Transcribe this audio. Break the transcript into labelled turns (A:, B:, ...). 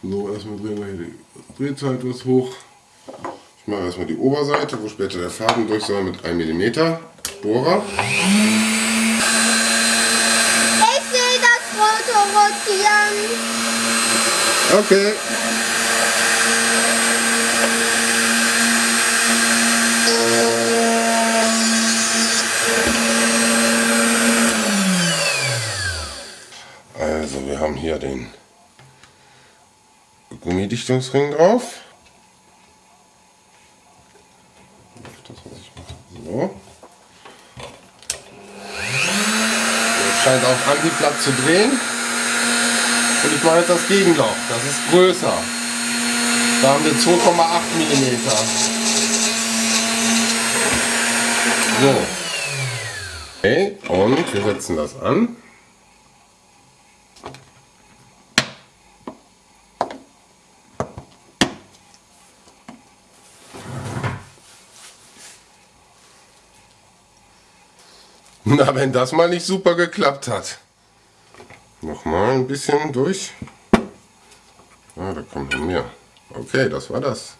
A: So, erstmal drehen wir hier die Drehzeit was hoch. Ich mache erstmal die Oberseite, wo später der Faden durch soll, mit 1 mm Bohrer.
B: Ich will das Foto rotieren.
A: Okay. Also wir haben hier den Gummidichtungsring drauf. So. Jetzt scheint auf Antiblatt zu drehen. Und ich mache jetzt das Gegenlauf. Das ist größer. Da haben wir 2,8 mm. So. Okay, und wir setzen das an. Na, wenn das mal nicht super geklappt hat. Nochmal ein bisschen durch. Ah, da kommt noch mehr. Okay, das war das.